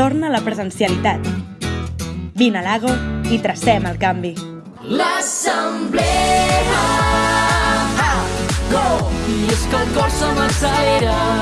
Torna la presencialitat. Vine a l'Ago i tracem el canvi. L'assemblea! Go! I és que el cor se m'accelera.